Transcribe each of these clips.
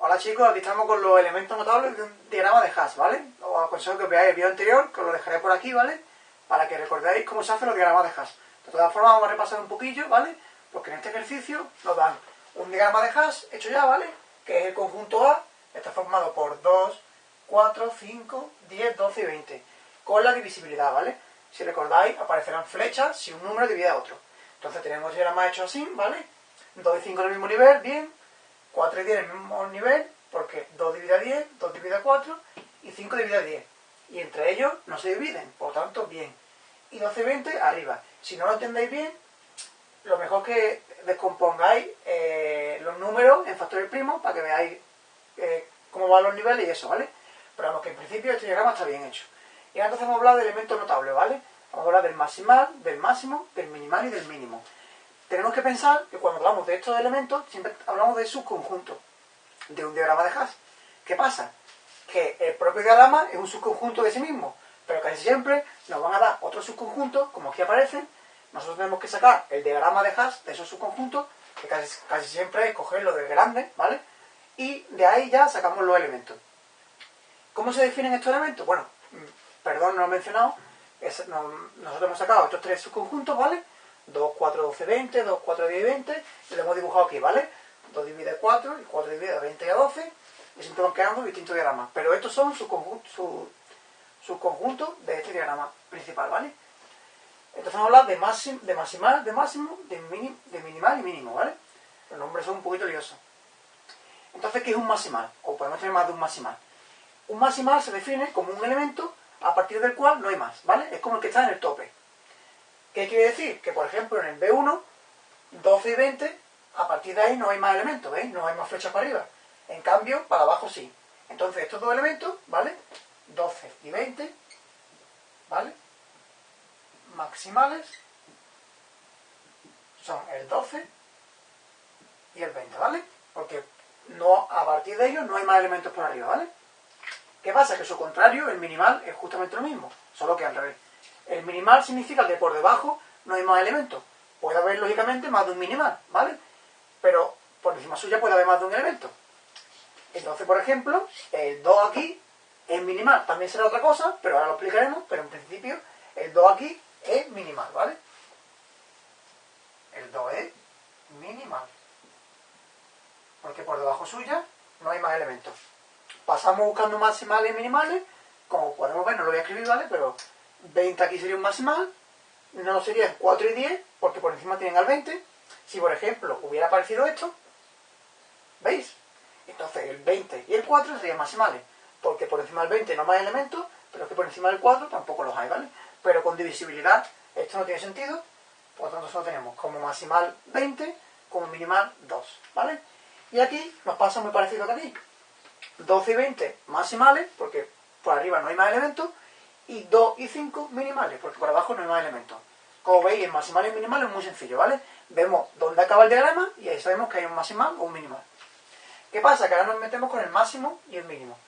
Hola chicos, aquí estamos con los elementos notables de un diagrama de hash, ¿vale? Os aconsejo que veáis el vídeo anterior, que os lo dejaré por aquí, ¿vale? Para que recordéis cómo se hacen los diagramas de hash. De todas formas, vamos a repasar un poquillo, ¿vale? Porque en este ejercicio nos dan un diagrama de hash hecho ya, ¿vale? Que es el conjunto A, está formado por 2, 4, 5, 10, 12 y 20, con la divisibilidad, ¿vale? Si recordáis, aparecerán flechas si un número divide a otro. Entonces tenemos el diagrama hecho así, ¿vale? 2 y 5 en el mismo nivel, bien, 4 y 10 en el mismo nivel, porque 2 divide a 10, 2 divide a 4 y 5 divide a 10. Y entre ellos no se dividen, por tanto, bien. Y 12 y 20 arriba. Si no lo entendéis bien, lo mejor que descompongáis eh, los números en factores primos para que veáis eh, cómo van los niveles y eso, ¿vale? Pero vamos, que en principio este diagrama está bien hecho. Y ahora entonces vamos a hablar de elementos notables, ¿vale? Vamos a hablar del maximal, del máximo, del minimal y del mínimo tenemos que pensar que cuando hablamos de estos elementos, siempre hablamos de subconjunto de un diagrama de hash. ¿Qué pasa? Que el propio diagrama es un subconjunto de sí mismo, pero casi siempre nos van a dar otros subconjuntos, como aquí aparecen. Nosotros tenemos que sacar el diagrama de hash de esos subconjuntos, que casi, siempre es cogerlo del grande, ¿vale? Y de ahí ya sacamos los elementos. ¿Cómo se definen estos elementos? Bueno, mm, perdón, no lo he mencionado. nosotros hemos sacado estos tres subconjuntos, ¿vale? 2, 4, 12, 20, 2, 4, 10, 20, y lo hemos dibujado aquí, ¿vale? 2 divide 4, y 4 divide 20 y a 12, y siempre van quedando distintos diagramas. Pero estos son sus conjuntos su, de este diagrama principal, ¿vale? Entonces vamos a hablar de, máximo, de maximal, de máximo, de, de minimal y mínimo, ¿vale? Los nombres son un poquito liosos. Entonces, ¿qué es un maximal? O podemos tener más de un maximal. Un maximal se define como un elemento a partir del cual no hay más, ¿vale? Es como el que está en el tope. ¿Qué quiere decir? Que, por ejemplo, en el B1, 12 y 20, a partir de ahí no hay más elementos, ¿veis? No hay más flechas para arriba. En cambio, para abajo sí. Entonces, estos dos elementos, ¿vale? 12 y 20, ¿vale? Maximales son el 12 y el 20, ¿vale? Porque no, a partir de ellos no hay más elementos por arriba, ¿vale? ¿Qué pasa? Que su contrario, el minimal, es justamente lo mismo, solo que al revés. El minimal significa que por debajo no hay más elementos. Puede haber, lógicamente, más de un minimal, ¿vale? Pero por encima suya puede haber más de un elemento. Entonces, por ejemplo, el 2 aquí es minimal. También será otra cosa, pero ahora lo explicaremos. Pero en principio, el 2 aquí es minimal, ¿vale? El 2 es minimal. Porque por debajo suya no hay más elementos. Pasamos buscando maximales y minimales. Como podemos ver, no lo voy a escribir, ¿vale? Pero 20 aquí sería un maximal, no serían 4 y 10, porque por encima tienen al 20. Si, por ejemplo, hubiera aparecido esto, ¿veis? Entonces el 20 y el 4 serían maximales, porque por encima del 20 no más elementos, pero es que por encima del 4 tampoco los hay, ¿vale? Pero con divisibilidad esto no tiene sentido, por lo tanto solo tenemos como maximal 20, como minimal 2, ¿vale? Y aquí nos pasa muy parecido que aquí. 12 y 20 maximales, porque por arriba no hay más elementos, y 2 y 5 minimales, porque por abajo no hay más elementos. Como veis, el maximal y el minimal es muy sencillo, ¿vale? Vemos dónde acaba el diagrama y ahí sabemos que hay un maximal o un minimal. ¿Qué pasa? Que ahora nos metemos con el máximo y el mínimo.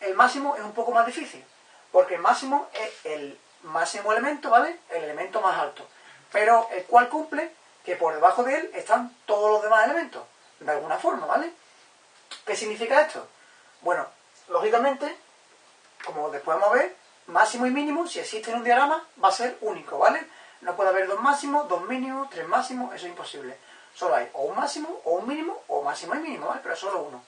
El máximo es un poco más difícil, porque el máximo es el máximo elemento, ¿vale? El elemento más alto, pero el cual cumple que por debajo de él están todos los demás elementos, de alguna forma, ¿vale? ¿Qué significa esto? Bueno, lógicamente, como después vamos a ver, máximo y mínimo, si existe en un diagrama, va a ser único, ¿vale? No puede haber dos máximos, dos mínimos, tres máximos, eso es imposible. Solo hay o un máximo, o un mínimo, o máximo y mínimo, ¿vale? Pero solo uno.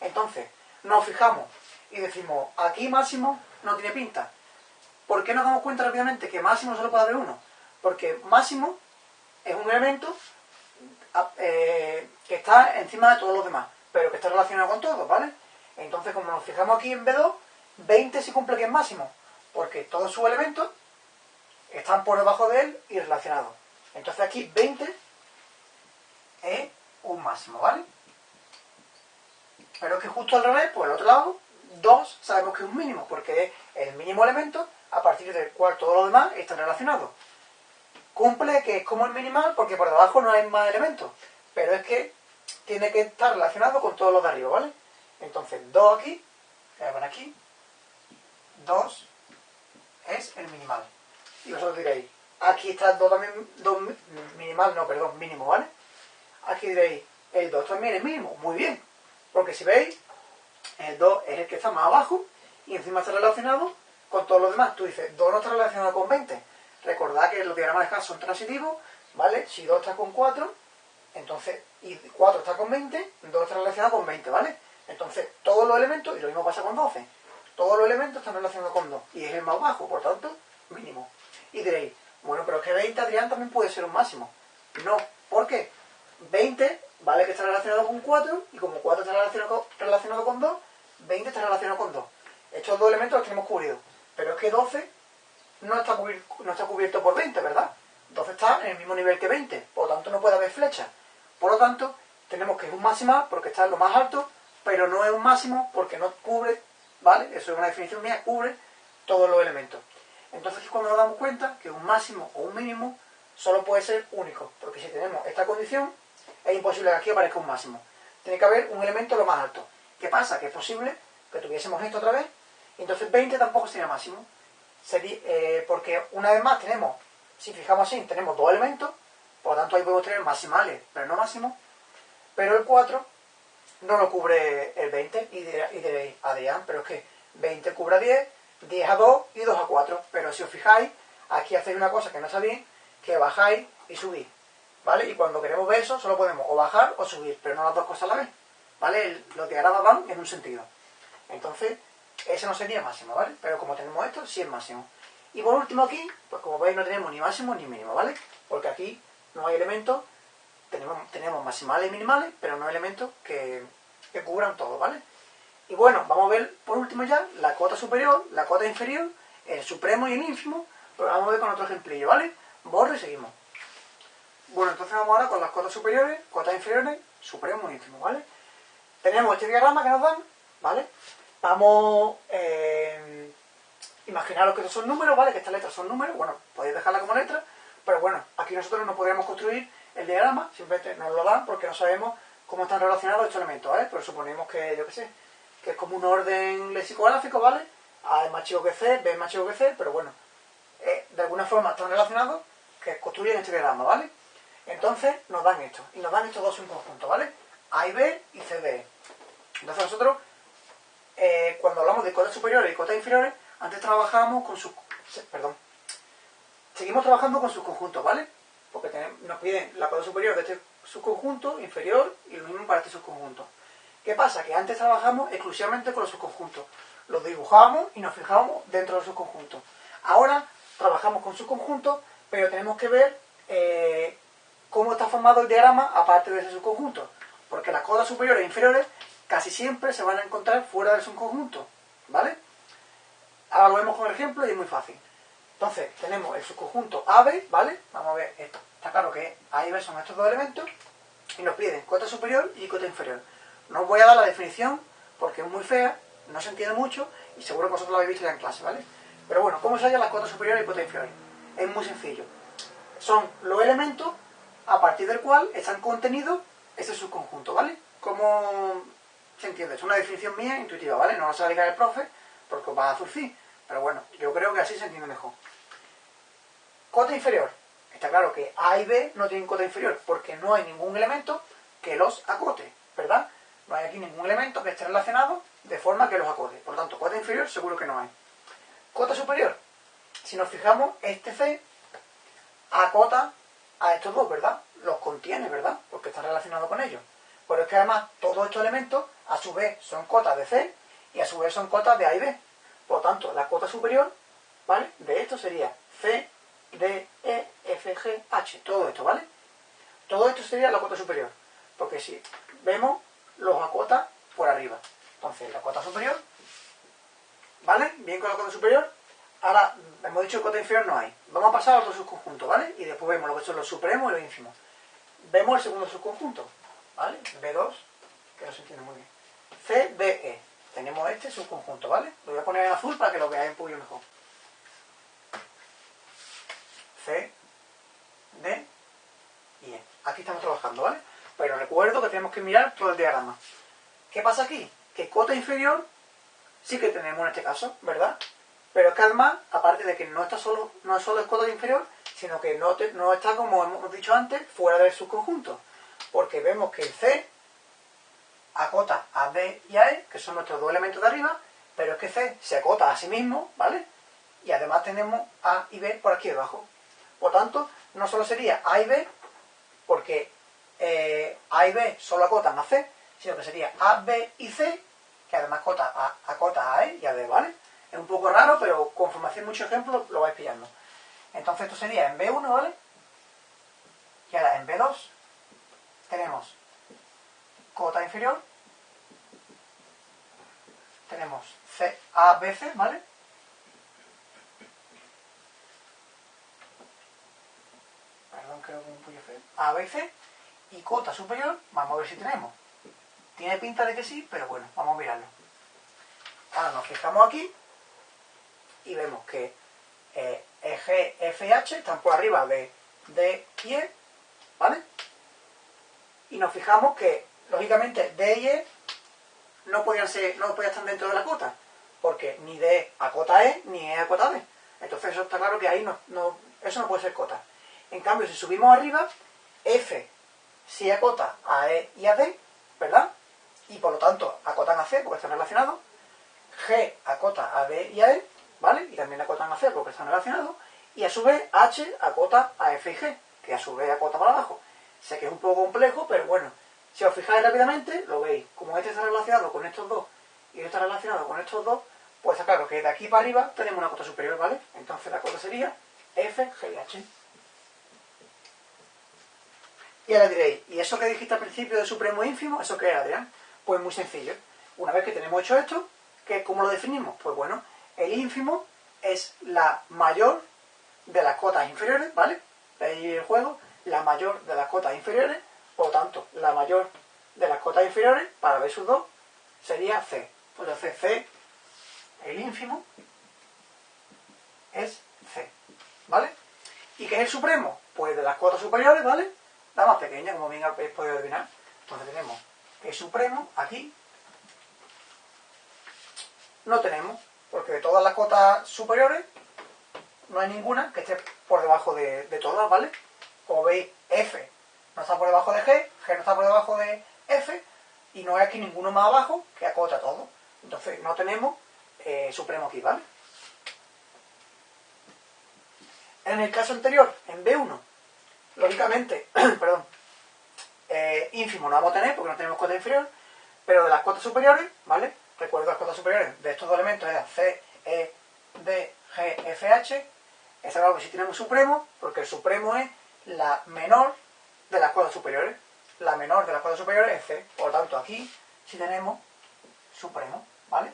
Entonces, nos fijamos y decimos, aquí máximo no tiene pinta. ¿Por qué nos damos cuenta rápidamente que máximo solo puede haber uno? Porque máximo es un elemento eh, que está encima de todos los demás, pero que está relacionado con todos, ¿vale? Entonces, como nos fijamos aquí en B2, 20 sí cumple que es máximo porque todos sus elementos están por debajo de él y relacionados. Entonces aquí 20 es un máximo, ¿vale? Pero es que justo al revés, por el otro lado, 2 sabemos que es un mínimo, porque es el mínimo elemento a partir del cual todos los demás están relacionados. Cumple que es como el minimal porque por debajo no hay más elementos, pero es que tiene que estar relacionado con todos los de arriba, ¿vale? Entonces 2 aquí, voy a poner aquí, 2 es el minimal. Y vosotros diréis, aquí está el 2 también, 2 minimal, no, perdón, mínimo, ¿vale? Aquí diréis, el 2 también es mínimo, muy bien. Porque si veis, El 2 es el que está más abajo y encima está relacionado con todos los demás. Tú dices, 2 no está relacionado con 20. Recordad que los diagramas de Haas son transitivos, ¿vale? Si 2 está con 4, entonces, y 4 está con 20, 2 está relacionado con 20, ¿vale? Entonces, todos los elementos, y lo mismo pasa con 12, todos los elementos están relacionados con 2, y es el más bajo, por tanto, mínimo. Y diréis, bueno, pero es que 20, Adrián, también puede ser un máximo. No, ¿por qué? 20, vale que está relacionado con 4, y como 4 está relacionado, relacionado con 2, 20 está relacionado con 2. Estos dos elementos los tenemos cubridos. Pero es que 12 no está, cubierto, no está cubierto por 20, ¿verdad? 12 está en el mismo nivel que 20, por lo tanto no puede haber flecha. Por lo tanto, tenemos que es un máximo porque está en lo más alto, pero no es un máximo porque no cubre, ¿vale? Eso es una definición mía, cubre todos los elementos. Entonces es cuando nos damos cuenta que un máximo o un mínimo solo puede ser único, porque si tenemos esta condición, es imposible que aquí aparezca un máximo. Tiene que haber un elemento lo más alto. ¿Qué pasa? Que es posible que tuviésemos esto otra vez, entonces 20 tampoco sería máximo. Eh, porque una vez más tenemos, si fijamos así, tenemos dos elementos, por lo tanto ahí podemos tener maximales, pero no máximos, pero el 4 no lo cubre el 20, y diréis, Adrián, pero es que 20 cubre a 10, 10 a 2 y 2 a 4, pero si os fijáis, aquí hacéis una cosa que no sabéis, que bajáis y subís, ¿vale? Y cuando queremos ver eso, solo podemos o bajar o subir, pero no las dos cosas a la vez, ¿vale? Los diagramas van en un sentido. Entonces, ese no sería máximo, ¿vale? Pero como tenemos esto, sí es máximo. Y por último aquí, pues como veis no tenemos ni máximo ni mínimo, ¿vale? Porque aquí no hay elementos, tenemos, tenemos maximales y minimales, pero no elementos que, cubran todo, ¿vale? Y bueno, vamos a ver por último ya la cota superior, la cota inferior, el supremo y el ínfimo, pero vamos a ver con otro ejemplillo, ¿vale? Borro y seguimos. Bueno, entonces vamos ahora con las cotas superiores, cotas inferiores, supremo y ínfimo, ¿vale? Tenemos este diagrama que nos dan, ¿vale? Vamos, eh, imaginaros que estos son números, ¿vale? Que estas letras son números, bueno, podéis dejarla como letra, pero bueno, aquí nosotros no podríamos construir el diagrama, simplemente nos lo dan porque no sabemos cómo están relacionados estos elementos, ¿vale? Pero suponemos que, yo qué sé, que es como un orden lexicográfico, ¿vale? A es más chico que C, B es más chico que C, pero bueno, eh, de alguna forma están relacionados que construyen este diagrama, ¿vale? Entonces nos dan esto, y nos dan estos dos en conjunto, ¿vale? A y B y C, D. Entonces nosotros eh, cuando hablamos de cotas superiores y cotas inferiores, antes trabajábamos con sus... Perdón. Seguimos trabajando con sus conjuntos, ¿vale? Porque nos piden la cota superior de este subconjunto, inferior, y lo mismo para este subconjunto. ¿Qué pasa? Que antes trabajamos exclusivamente con los subconjuntos. Los dibujábamos y nos fijábamos dentro de los subconjuntos. Ahora trabajamos con subconjuntos, pero tenemos que ver eh, cómo está formado el diagrama aparte de ese subconjunto. Porque las cotas superiores e inferiores casi siempre se van a encontrar fuera del subconjunto, ¿vale? Ahora lo vemos con el ejemplo y es muy fácil. Entonces, tenemos el subconjunto AB, ¿vale? Vamos a ver esto. Claro que A y son estos dos elementos y nos piden cota superior y cota inferior. No os voy a dar la definición porque es muy fea, no se entiende mucho y seguro que vosotros lo habéis visto ya en clase, ¿vale? Pero bueno, ¿cómo se hallan las cotas superiores y cotas inferiores? Es muy sencillo. Son los elementos a partir del cual están contenidos ese subconjunto, ¿vale? Como se entiende. Es una definición mía intuitiva, ¿vale? No la diga el profe porque os va a zurcir. Pero bueno, yo creo que así se entiende mejor. Cota inferior. Está claro que A y B no tienen cota inferior porque no hay ningún elemento que los acote, ¿verdad? No hay aquí ningún elemento que esté relacionado de forma que los acote. Por tanto, cota inferior seguro que no hay. Cota superior. Si nos fijamos, este C acota a estos dos, ¿verdad? Los contiene, ¿verdad? Porque está relacionado con ellos. Pero es que además todos estos elementos a su vez son cotas de C y a su vez son cotas de A y B. Por lo tanto, la cota superior, ¿vale? De esto sería C, D, E, F, G, H. Todo esto, ¿vale? Todo esto sería la cota superior. Porque si vemos, los acota por arriba. Entonces, la cota superior, ¿vale? Bien con la cota superior. Ahora, hemos dicho que cota inferior no hay. Vamos a pasar a otro subconjunto, ¿vale? Y después vemos lo que son los supremos y los ínfimos. Vemos el segundo subconjunto. ¿vale? B2, que no se entiende muy bien. CDE. Tenemos este subconjunto, ¿vale? Lo voy a poner en azul para que lo veáis un poquito mejor. C, D y E. Aquí estamos trabajando, ¿vale? Pero recuerdo que tenemos que mirar todo el diagrama. ¿Qué pasa aquí? Que cota inferior sí que tenemos en este caso, ¿verdad? Pero es que además, aparte de que no está solo, no es solo el cota inferior, sino que no, está, como hemos dicho antes, fuera del subconjunto porque vemos que el C acota a D y a E, que son nuestros dos elementos de arriba, pero es que C se acota a sí mismo, ¿vale? Y además tenemos A y B por aquí debajo. Por tanto, no solo sería A y B, porque eh, A y B solo acotan a C, sino que sería A, B y C, que además acota a, acota a E y a D, ¿vale? Es un poco raro, pero conforme hacéis muchos ejemplos lo vais pillando. Entonces esto sería en B1, ¿vale? Y ahora en B2 tenemos cota inferior, tenemos C, A, B, C, ¿vale? A, B, C. Y cota superior, vamos a ver si tenemos. Tiene pinta de que sí, pero bueno, vamos a mirarlo. Ahora nos fijamos aquí y vemos que eh, G, F y H están por arriba de D y E, ¿vale? Y nos fijamos que, lógicamente, D y E no podían, ser, no podían estar dentro de la cota, porque ni D a cota E, ni E a cota D. Entonces eso está claro que ahí no, no, eso no puede ser cota. En cambio, si subimos arriba, F sí acota a E y a D, ¿verdad? Y por lo tanto acotan a C porque están relacionados. G acota a D y a E, ¿vale? Y también acotan a C porque están relacionados. Y a su vez H acota a F y G, que a su vez acota para abajo. Sé que es un poco complejo, pero bueno, si os fijáis rápidamente, lo veis. Como este está relacionado con estos dos y este está relacionado con estos dos, pues claro que de aquí para arriba tenemos una cota superior, ¿vale? Entonces la cota sería F, G y H. Y ahora diréis, ¿y eso que dijiste al principio de supremo ínfimo, eso qué era, Adrián? Pues muy sencillo. Una vez que tenemos hecho esto, ¿cómo lo definimos? Pues bueno, el ínfimo es la mayor de las cotas inferiores, ¿vale? Veis el juego, la mayor de las cotas inferiores, por lo tanto, la mayor de las cotas inferiores, para ver sus dos, sería C. Pues entonces C, el ínfimo, es C, ¿vale? ¿Y qué es el supremo? Pues de las cotas superiores, ¿vale? La más pequeña, como bien habéis podido adivinar. Entonces tenemos que supremo, aquí, no tenemos, porque de todas las cotas superiores, no hay ninguna que esté por debajo de, de todas, ¿vale? Como veis, F no está por debajo de G, G no está por debajo de F, y no hay aquí ninguno más abajo que acota todo. Entonces no tenemos eh, supremo aquí, ¿vale? En el caso anterior, en B1, lógicamente, perdón, eh, ínfimo no vamos a tener porque no tenemos cota inferior, pero de las cotas superiores, ¿vale? Recuerdo las cotas superiores de estos dos elementos eran C, E, D, G, F, H. Está claro que si tenemos supremo, porque el supremo es la menor de las cotas superiores. La menor de las cotas superiores es C. Por lo tanto, aquí sí tenemos supremo, ¿vale?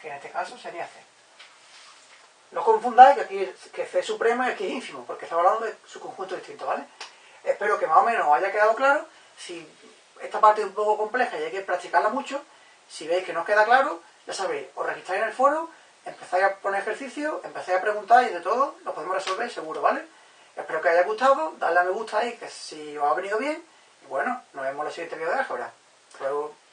Que en este caso sería C. No confundáis que aquí que C es supremo y aquí es ínfimo, porque estamos hablando de su conjunto distinto, ¿vale? Espero que más o menos os haya quedado claro. Si esta parte es un poco compleja y hay que practicarla mucho, si veis que no os queda claro, ya sabéis, os registráis en el foro, empezáis a poner ejercicio, empezáis a preguntar y de todo lo podemos resolver seguro, ¿vale? Espero que os haya gustado, dadle a me gusta ahí, que si os ha venido bien, y bueno, nos vemos en el siguiente vídeo de álgebra. Hasta luego.